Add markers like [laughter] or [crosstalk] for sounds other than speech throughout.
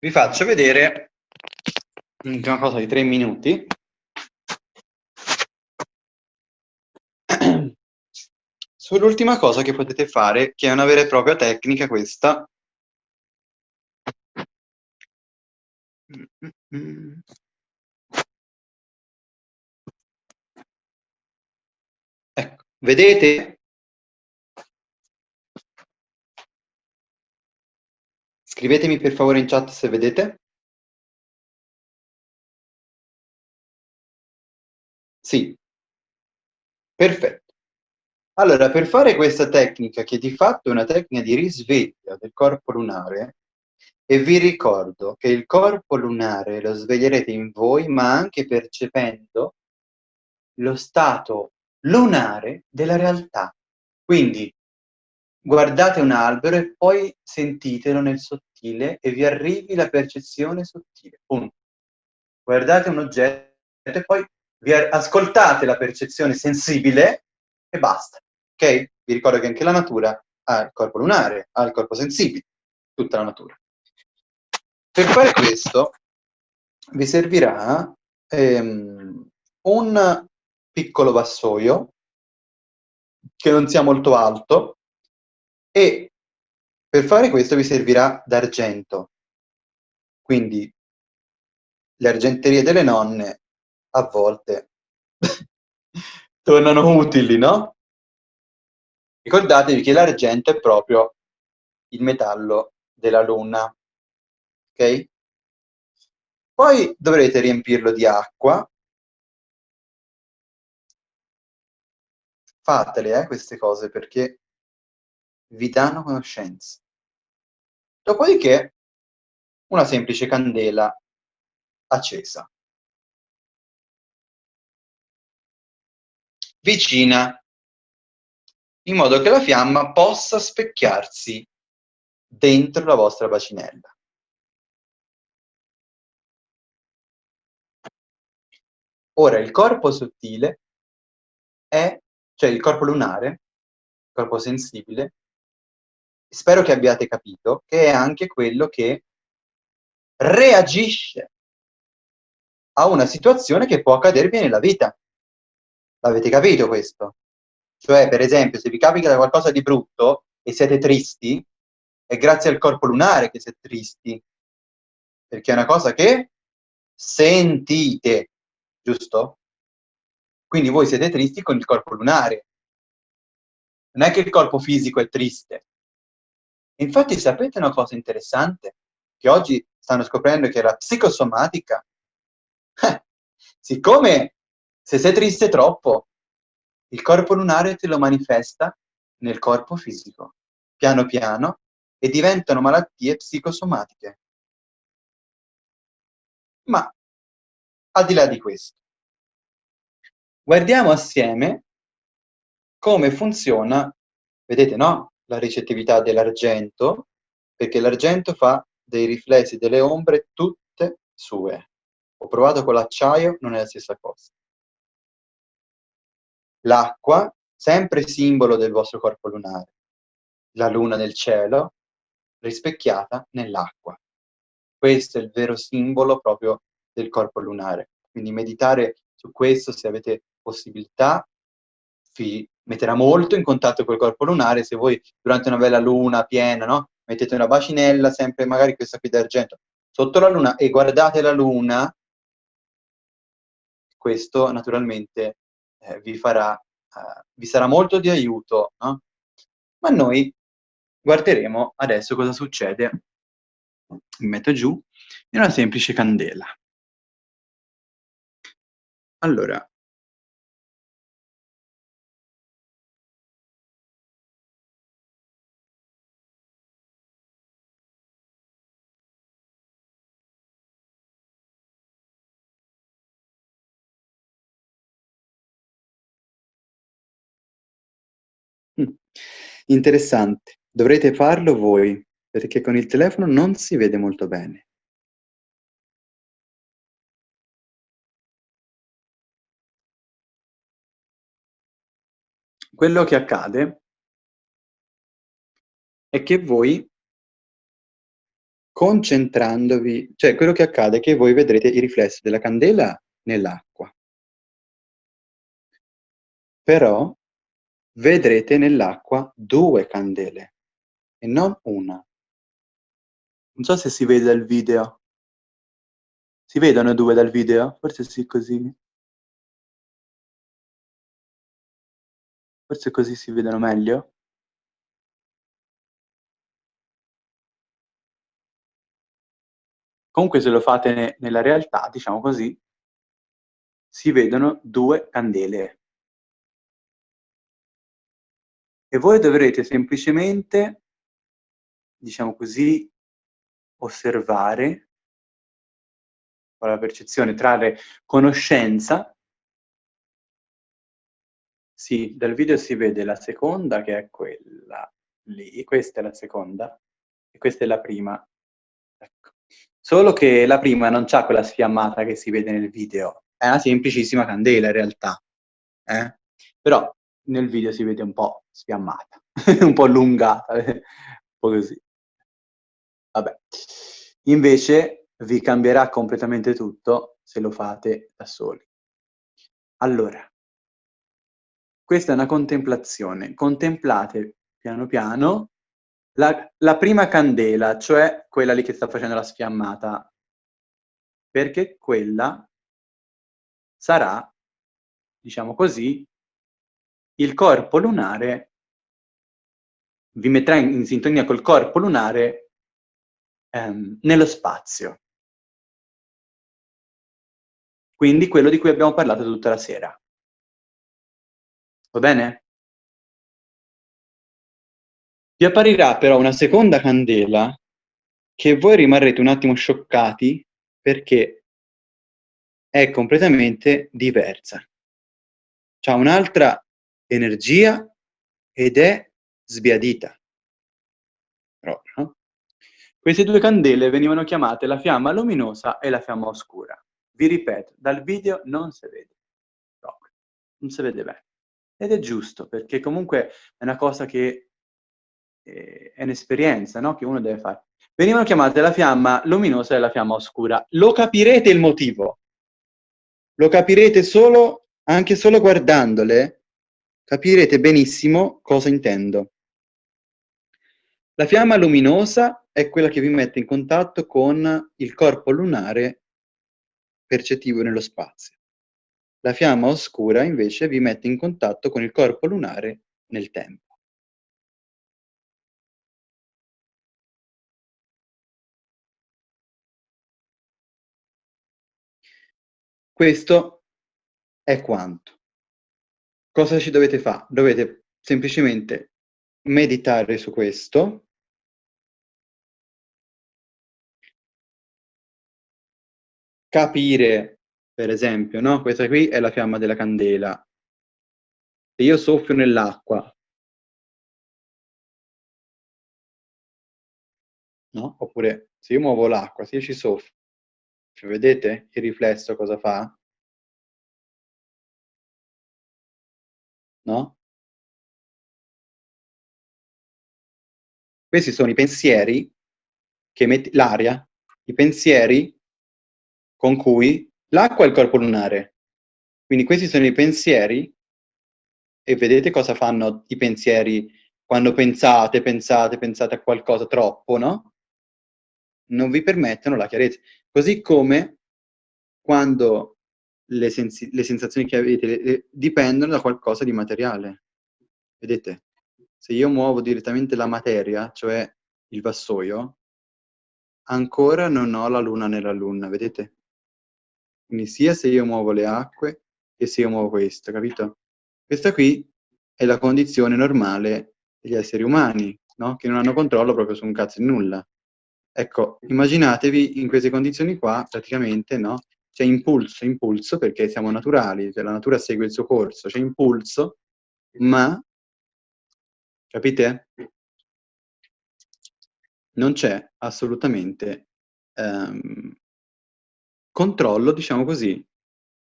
vi faccio vedere una cosa di tre minuti. [clears throat] Sull'ultima cosa che potete fare, che è una vera e propria tecnica questa. Ecco, vedete? Scrivetemi per favore in chat se vedete. Sì. Perfetto. Allora, per fare questa tecnica, che di fatto è una tecnica di risveglio del corpo lunare, e vi ricordo che il corpo lunare lo sveglierete in voi, ma anche percependo lo stato lunare della realtà. Quindi guardate un albero e poi sentitelo nel sottile e vi arrivi la percezione sottile. Punto. Guardate un oggetto e poi vi ascoltate la percezione sensibile e basta. Ok? Vi ricordo che anche la natura ha il corpo lunare, ha il corpo sensibile, tutta la natura. Per fare questo vi servirà ehm, un piccolo vassoio che non sia molto alto e per fare questo vi servirà d'argento. Quindi le argenterie delle nonne a volte [laughs] tornano utili, no? Ricordatevi che l'argento è proprio il metallo della luna, ok? Poi dovrete riempirlo di acqua. Fatele, eh, queste cose, perché vi danno conoscenza. Dopodiché, una semplice candela accesa. vicina, in modo che la fiamma possa specchiarsi dentro la vostra bacinella. Ora, il corpo sottile è, cioè il corpo lunare, il corpo sensibile, spero che abbiate capito, che è anche quello che reagisce a una situazione che può accadervi nella vita. L'avete capito questo? Cioè, per esempio, se vi capita qualcosa di brutto e siete tristi, è grazie al corpo lunare che siete tristi. Perché è una cosa che sentite, giusto? Quindi voi siete tristi con il corpo lunare. Non è che il corpo fisico è triste. Infatti sapete una cosa interessante? Che oggi stanno scoprendo che la psicosomatica, eh, siccome se sei triste troppo, il corpo lunare te lo manifesta nel corpo fisico, piano piano, e diventano malattie psicosomatiche. Ma, al di là di questo, guardiamo assieme come funziona, vedete no? La ricettività dell'argento, perché l'argento fa dei riflessi delle ombre tutte sue. Ho provato con l'acciaio, non è la stessa cosa. L'acqua, sempre simbolo del vostro corpo lunare. La luna nel cielo, rispecchiata nell'acqua. Questo è il vero simbolo proprio del corpo lunare. Quindi meditare su questo, se avete possibilità, vi metterà molto in contatto col corpo lunare. Se voi durante una bella luna piena, no? mettete una bacinella, sempre magari questa qui d'argento, sotto la luna e guardate la luna, questo naturalmente eh, vi, farà, eh, vi sarà molto di aiuto, no? Ma noi guarderemo adesso cosa succede, mi metto giù, in una semplice candela. Allora, Interessante, dovrete farlo voi, perché con il telefono non si vede molto bene. Quello che accade è che voi concentrandovi cioè quello che accade è che voi vedrete i riflessi della candela nell'acqua. Però vedrete nell'acqua 2 candele e non 1. Non so se si vede dal video. Si vedono 2 dal video? Forse sì, così. Forse così si vedono meglio? Comunque se lo fate ne nella realtà, diciamo così si vedono 2 candele. E voi dovrete semplicemente, diciamo così, osservare con la percezione, trarre conoscenza sì, dal video si vede la seconda che è quella lì, questa è la seconda e questa è la prima. Ecco. Solo che la prima non c'ha quella sfiammata che si vede nel video, è una semplicissima candela in realtà, eh? Però nel video si vede un po' sfiammata, [laughs] un po' allungata, [laughs] un po' così. Vabbè. Invece vi cambierà completamente tutto se lo fate da soli. Allora questa è una contemplazione. Contemplate piano piano la, la prima candela, cioè quella lì che sta facendo la sfiammata, perché quella sarà, diciamo così, il corpo lunare, vi metterà in, in sintonia col corpo lunare ehm, nello spazio. Quindi quello di cui abbiamo parlato tutta la sera. Va bene? Vi apparirà però una seconda candela che voi rimarrete un attimo scioccati perché è completamente diversa. C'ha un'altra energia ed è sbiadita. Proprio, no? Queste due candele venivano chiamate la fiamma luminosa e la fiamma oscura. Vi ripeto, dal video non si vede proprio, non si vede bene. Ed è giusto, perché comunque è una cosa che eh, è un'esperienza, no, che uno deve fare. Venivano chiamate la fiamma luminosa e la fiamma oscura. Lo capirete il motivo. Lo capirete solo, anche solo guardandole, capirete benissimo cosa intendo. La fiamma luminosa è quella che vi mette in contatto con il corpo lunare percettivo nello spazio. La fiamma oscura invece vi mette in contatto con il corpo lunare nel tempo. Questo è quanto. Cosa ci dovete fare? Dovete semplicemente meditare su questo, capire per esempio, no? Questa qui è la fiamma della candela. Se io soffio nell'acqua, no? Oppure se io muovo l'acqua, se io ci soffio, vedete il riflesso cosa fa? No? Questi sono i pensieri che metti l'aria, i pensieri con cui L'acqua è il corpo lunare, quindi questi sono i pensieri e vedete cosa fanno i pensieri quando pensate, pensate, pensate a qualcosa troppo, no? Non vi permettono la chiarezza. Così come quando le, sens le sensazioni che avete le, le, dipendono da qualcosa di materiale. Vedete? Se io muovo direttamente la materia, cioè il vassoio, ancora non ho la luna nella luna, vedete? Quindi sia se io muovo le acque che se io muovo questo, capito? Questa qui è la condizione normale degli esseri umani, no? Che non hanno controllo proprio su un cazzo di nulla. Ecco, immaginatevi in queste condizioni qua, praticamente, no? C'è impulso, impulso, perché siamo naturali, cioè la natura segue il suo corso, c'è impulso, ma, capite? Non c'è assolutamente um, controllo, diciamo così,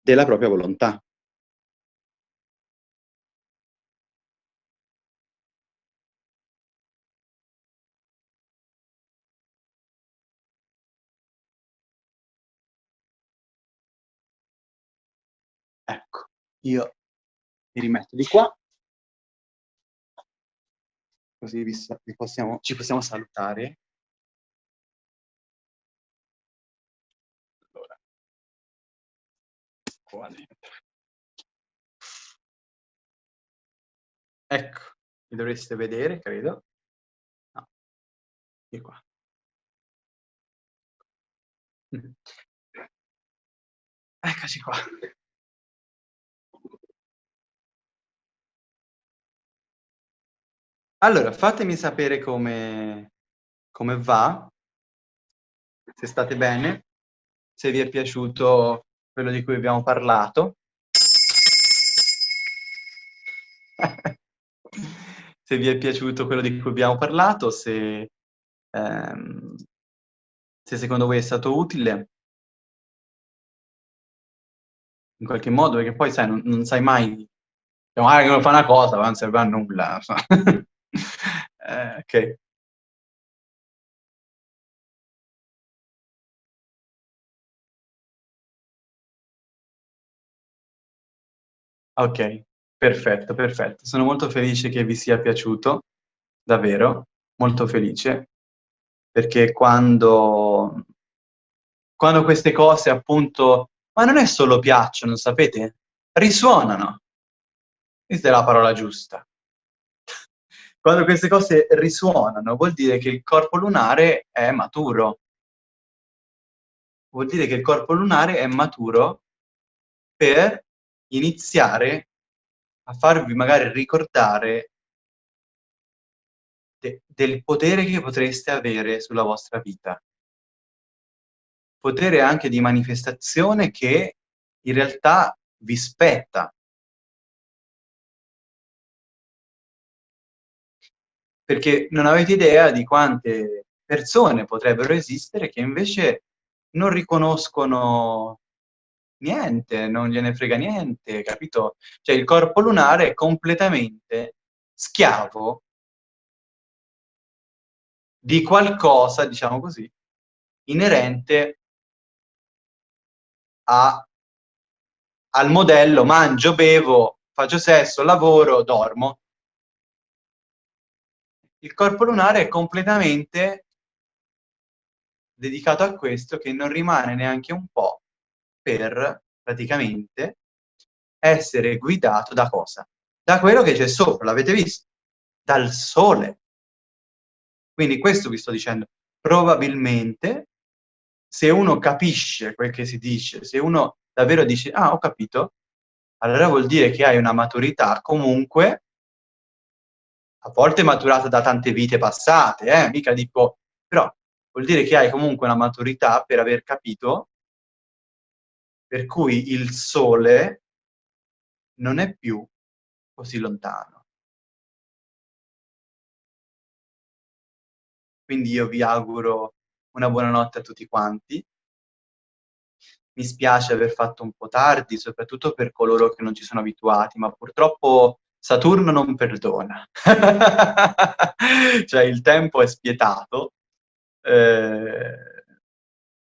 della propria volontà. Io mi rimetto di qua, così vi, vi possiamo, ci possiamo salutare. Allora, qua dentro. Ecco, mi dovreste vedere, credo. No, di qua. [laughs] Eccoci qua. Allora, fatemi sapere come, come va, se state bene, se vi è piaciuto quello di cui abbiamo parlato. [laughs] se vi è piaciuto quello di cui abbiamo parlato, se, ehm, se secondo voi è stato utile in qualche modo, perché poi sai, non, non sai mai, cioè, magari uno fa una cosa, ma non serve a nulla. [laughs] [laughs] eh, ok. Ok, perfetto, perfetto. Sono molto felice che vi sia piaciuto, davvero, molto felice, perché quando, quando queste cose appunto, ma non è solo piacciono, sapete? Risuonano. Questa è la parola giusta. Quando queste cose risuonano, vuol dire che il corpo lunare è maturo. Vuol dire che il corpo lunare è maturo per iniziare a farvi magari ricordare de del potere che potreste avere sulla vostra vita. Potere anche di manifestazione che in realtà vi spetta. Perché non avete idea di quante persone potrebbero esistere che invece non riconoscono niente, non gliene frega niente, capito? Cioè il corpo lunare è completamente schiavo di qualcosa, diciamo così, inerente a, al modello mangio, bevo, faccio sesso, lavoro, dormo. Il corpo lunare è completamente dedicato a questo che non rimane neanche un po' per praticamente essere guidato da cosa? Da quello che c'è sopra, l'avete visto? Dal sole. Quindi questo vi sto dicendo. Probabilmente, se uno capisce quel che si dice, se uno davvero dice, ah, ho capito, allora vuol dire che hai una maturità comunque, a volte maturata da tante vite passate, eh? mica dico, però vuol dire che hai comunque una maturità per aver capito per cui il Sole non è più così lontano. Quindi io vi auguro una buonanotte a tutti quanti. Mi spiace aver fatto un po' tardi, soprattutto per coloro che non ci sono abituati, ma purtroppo Saturno non perdona. [laughs] cioè il tempo è spietato. Eh,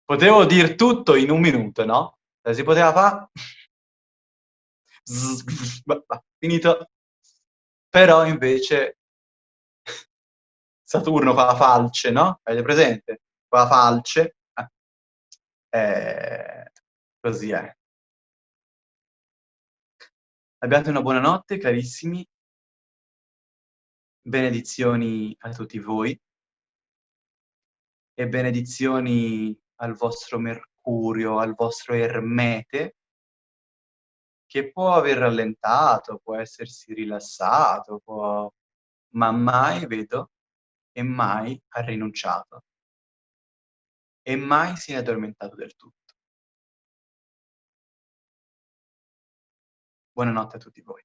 potevo dir tutto in un minuto, no? si poteva fare finito però invece Saturno fa la falce no? avete presente? fa la falce eh, così è abbiate una buona notte carissimi benedizioni a tutti voi e benedizioni al vostro Mercurio al vostro Ermete, che può aver rallentato, può essersi rilassato, può... ma mai, vedo, e mai ha rinunciato. E mai si è addormentato del tutto. Buonanotte a tutti voi.